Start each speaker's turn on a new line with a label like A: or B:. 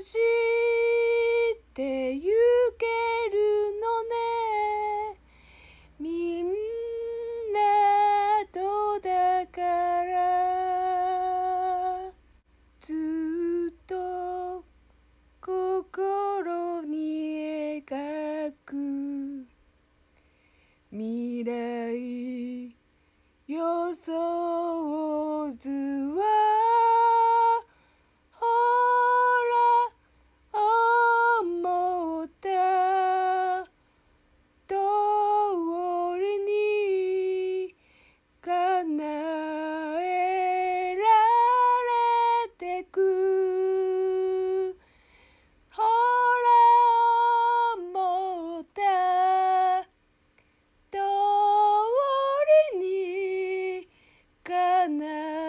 A: してゆけるのね。みんなとだから。ずっと心に描く。未来 Now.